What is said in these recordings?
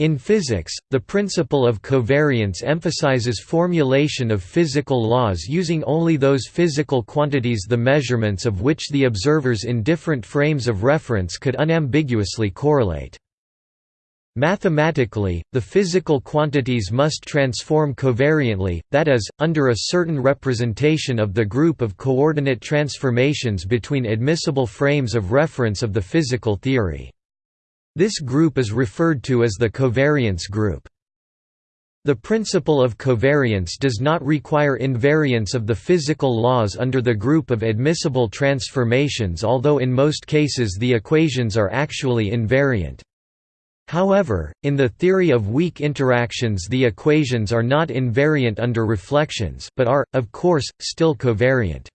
In physics, the principle of covariance emphasizes formulation of physical laws using only those physical quantities the measurements of which the observers in different frames of reference could unambiguously correlate. Mathematically, the physical quantities must transform covariantly, that is, under a certain representation of the group of coordinate transformations between admissible frames of reference of the physical theory. This group is referred to as the covariance group. The principle of covariance does not require invariance of the physical laws under the group of admissible transformations although in most cases the equations are actually invariant. However, in the theory of weak interactions the equations are not invariant under reflections but are, of course, still covariant.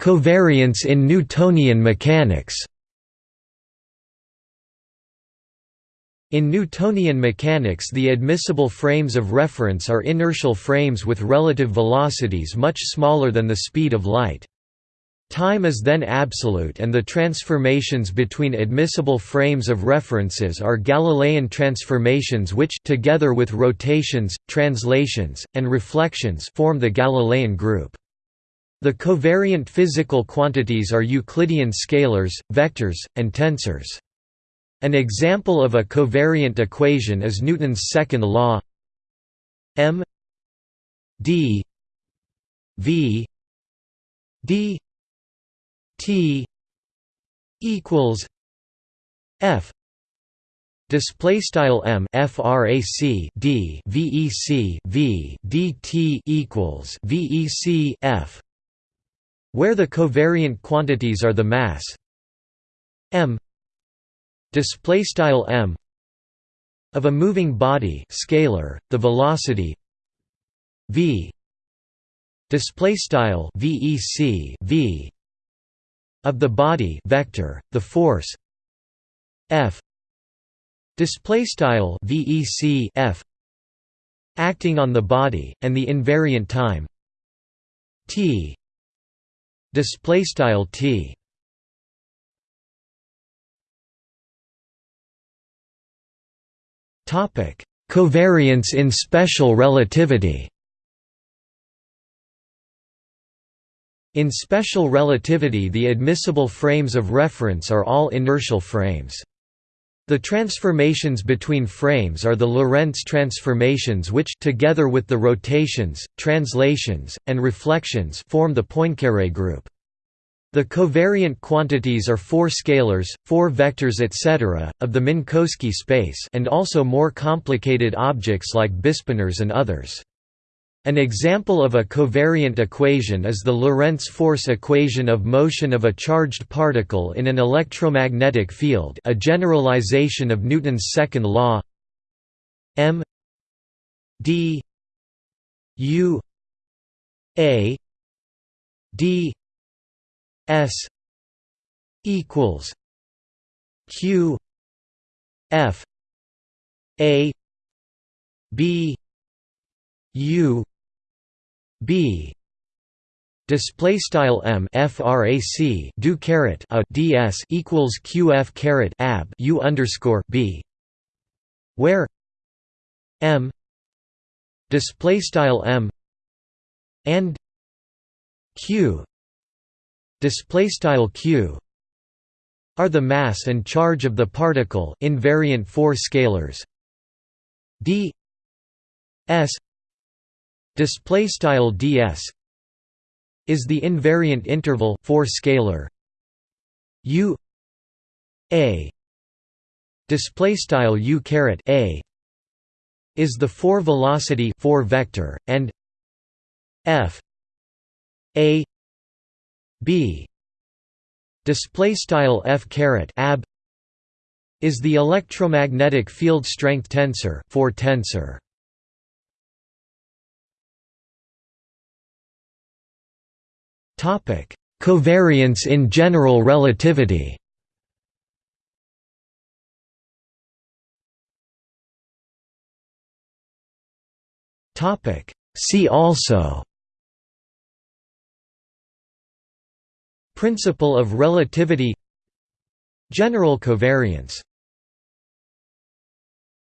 Covariance in Newtonian mechanics In Newtonian mechanics the admissible frames of reference are inertial frames with relative velocities much smaller than the speed of light. Time is then absolute and the transformations between admissible frames of references are Galilean transformations which together with rotations, translations, and reflections form the Galilean group. The covariant physical quantities are Euclidean scalars, vectors, and tensors. An example of a covariant equation is Newton's second law m d v d t equals f display style m frac d vec v dt equals vec f where the covariant quantities are the mass. M. Display style m. Of a moving body scalar the velocity v. Display style vec v. Of the body vector the force f. Display style vec f. Acting on the body and the invariant time t display style t. Topic. Covariance in special relativity. In special relativity the admissible frames of reference are all inertial frames. The transformations between frames are the Lorentz transformations which together with the rotations, translations, and reflections form the Poincaré group. The covariant quantities are four scalars, four vectors etc., of the Minkowski space and also more complicated objects like bispinors and others. An example of a covariant equation is the Lorentz force equation of motion of a charged particle in an electromagnetic field a generalization of Newton's second law m d u a d s equals q f a b u b. Display style m frac do caret a ds equals qf caret ab u underscore b. Where m. Display style m and q. Display style q are the mass and charge of the particle invariant four scalars. D. S display style ds is the invariant interval for scalar u a. Display style u caret a is the four velocity four vector and f a b. Display style f caret ab is the electromagnetic field strength tensor for tensor Covariance in general relativity. See also. Principle of relativity. General covariance